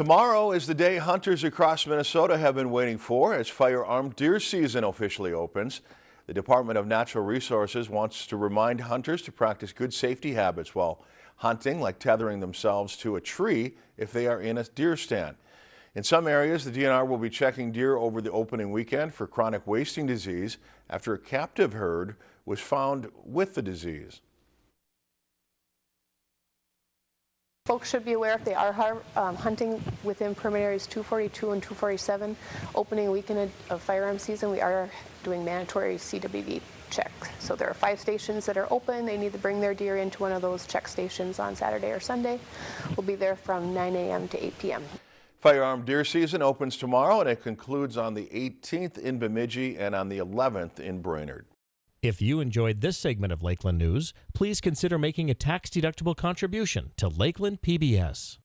Tomorrow is the day hunters across Minnesota have been waiting for as firearm deer season officially opens. The Department of Natural Resources wants to remind hunters to practice good safety habits while hunting, like tethering themselves to a tree if they are in a deer stand. In some areas, the DNR will be checking deer over the opening weekend for chronic wasting disease after a captive herd was found with the disease. Folks should be aware if they are um, hunting within permit areas 242 and 247, opening weekend of firearm season, we are doing mandatory CWD checks. So there are five stations that are open. They need to bring their deer into one of those check stations on Saturday or Sunday. We'll be there from 9 a.m. to 8 p.m. Firearm deer season opens tomorrow and it concludes on the 18th in Bemidji and on the 11th in Brainerd. If you enjoyed this segment of Lakeland News, please consider making a tax-deductible contribution to Lakeland PBS.